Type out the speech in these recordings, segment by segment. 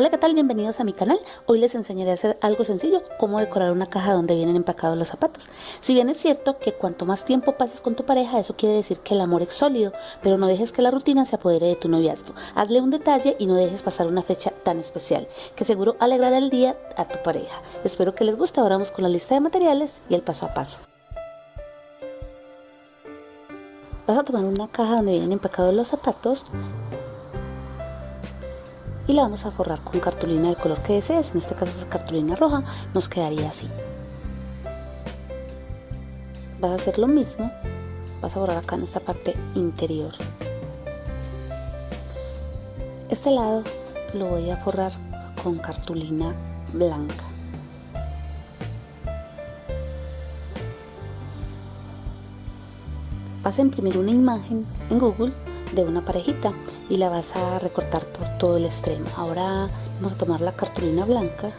Hola, ¿qué tal? Bienvenidos a mi canal. Hoy les enseñaré a hacer algo sencillo, cómo decorar una caja donde vienen empacados los zapatos. Si bien es cierto que cuanto más tiempo pases con tu pareja, eso quiere decir que el amor es sólido, pero no dejes que la rutina se apodere de tu noviazgo. Hazle un detalle y no dejes pasar una fecha tan especial, que seguro alegrará el día a tu pareja. Espero que les guste. Ahora vamos con la lista de materiales y el paso a paso. Vas a tomar una caja donde vienen empacados los zapatos y la vamos a forrar con cartulina del color que desees, en este caso es cartulina roja, nos quedaría así. Vas a hacer lo mismo, vas a borrar acá en esta parte interior. Este lado lo voy a forrar con cartulina blanca. Vas a imprimir una imagen en Google de una parejita y la vas a recortar por todo el extremo. Ahora vamos a tomar la cartulina blanca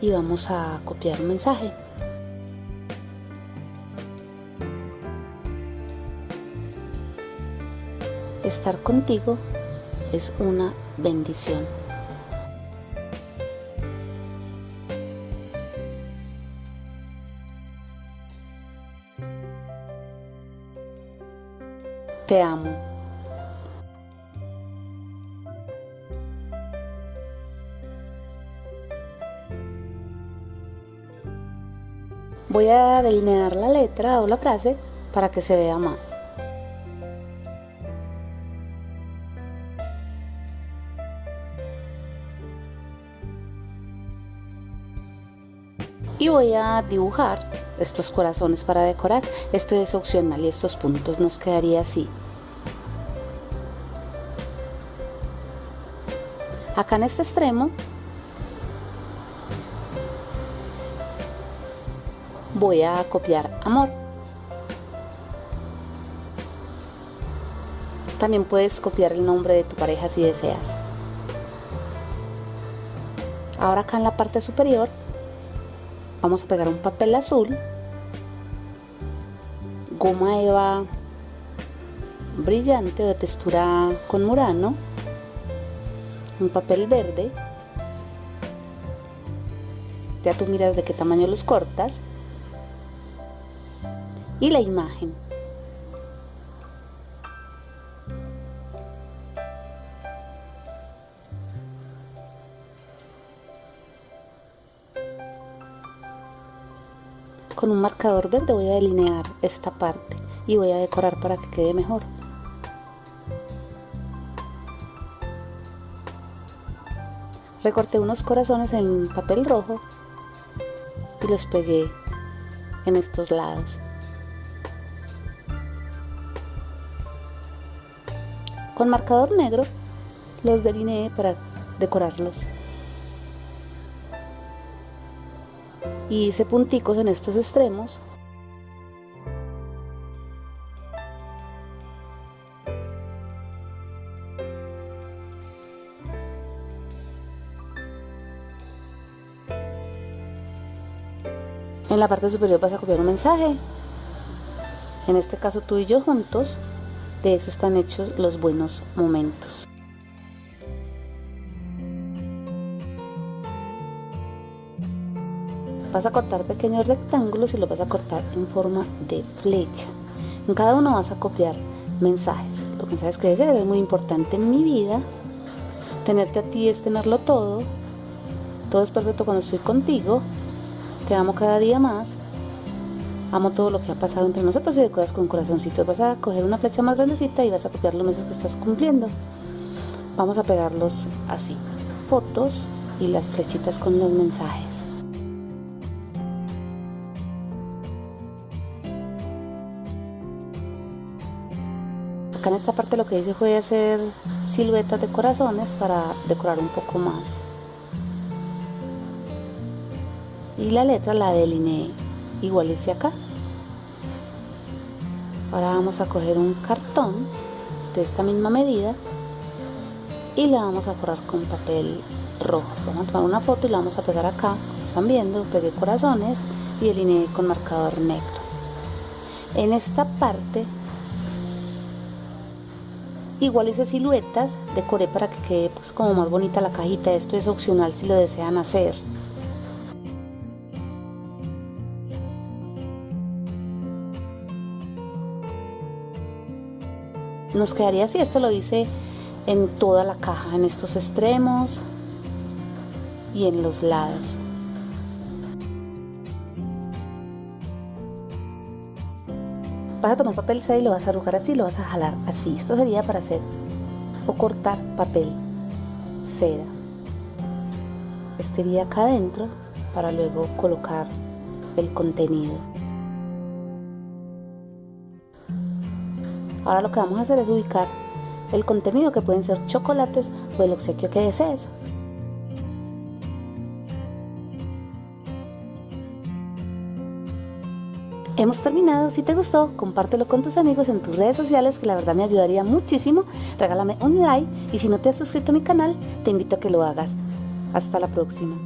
y vamos a copiar un mensaje. Estar contigo es una bendición. Te amo Voy a delinear la letra o la frase para que se vea más. Y voy a dibujar estos corazones para decorar. Esto es opcional y estos puntos nos quedaría así. Acá en este extremo voy a copiar amor. También puedes copiar el nombre de tu pareja si deseas. Ahora acá en la parte superior vamos a pegar un papel azul, goma eva brillante o de textura con murano, un papel verde, ya tú miras de qué tamaño los cortas y la imagen. Con un marcador verde voy a delinear esta parte y voy a decorar para que quede mejor. Recorté unos corazones en papel rojo y los pegué en estos lados. Con marcador negro los delineé para decorarlos. Y hice punticos en estos extremos En la parte superior vas a copiar un mensaje. En este caso tú y yo juntos de eso están hechos los buenos momentos. Vas a cortar pequeños rectángulos y los vas a cortar en forma de flecha. En cada uno vas a copiar mensajes. Los mensajes que deseas es muy importante en mi vida. Tenerte a ti es tenerlo todo. Todo es perfecto cuando estoy contigo. Te amo cada día más amo todo lo que ha pasado entre nosotros y decoras con corazoncitos. Vas a coger una flecha más grandecita y vas a copiar los meses que estás cumpliendo. Vamos a pegarlos así. Fotos y las flechitas con los mensajes. Acá en esta parte lo que hice fue hacer siluetas de corazones para decorar un poco más. Y la letra la delineé igual ese acá ahora vamos a coger un cartón de esta misma medida y la vamos a forrar con papel rojo vamos a tomar una foto y la vamos a pegar acá como están viendo pegué corazones y delineé con marcador negro en esta parte Igual hice siluetas, decoré para que quede pues como más bonita la cajita. Esto es opcional si lo desean hacer. Nos quedaría así, esto lo hice en toda la caja, en estos extremos y en los lados. Vas a tomar papel seda y lo vas a arrugar así, lo vas a jalar así. Esto sería para hacer o cortar papel seda. Este iría acá adentro para luego colocar el contenido. Ahora lo que vamos a hacer es ubicar el contenido que pueden ser chocolates o el obsequio que desees. Hemos terminado, si te gustó, compártelo con tus amigos en tus redes sociales que la verdad me ayudaría muchísimo. Regálame un like y si no te has suscrito a mi canal, te invito a que lo hagas. Hasta la próxima.